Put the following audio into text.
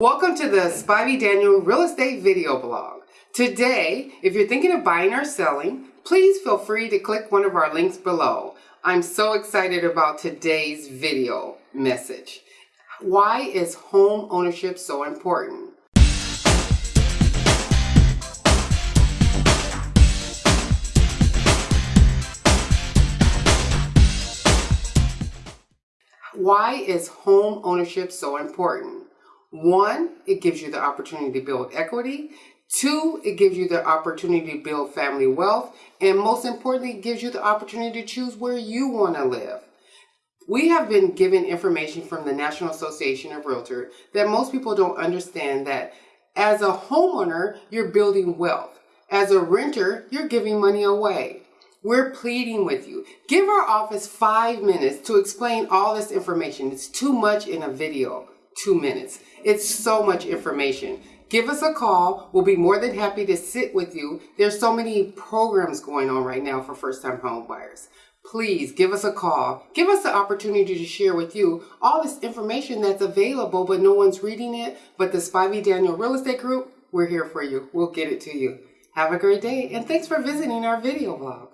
Welcome to the Spivey Daniel Real Estate Video Blog. Today, if you're thinking of buying or selling, please feel free to click one of our links below. I'm so excited about today's video message. Why is home ownership so important? Why is home ownership so important? One, it gives you the opportunity to build equity. Two, it gives you the opportunity to build family wealth. And most importantly, it gives you the opportunity to choose where you want to live. We have been given information from the National Association of Realtors that most people don't understand that as a homeowner, you're building wealth. As a renter, you're giving money away. We're pleading with you. Give our office five minutes to explain all this information. It's too much in a video two minutes. It's so much information. Give us a call. We'll be more than happy to sit with you. There's so many programs going on right now for first-time home buyers. Please give us a call. Give us the opportunity to share with you all this information that's available, but no one's reading it. But the Spivey Daniel Real Estate Group, we're here for you. We'll get it to you. Have a great day, and thanks for visiting our video blog.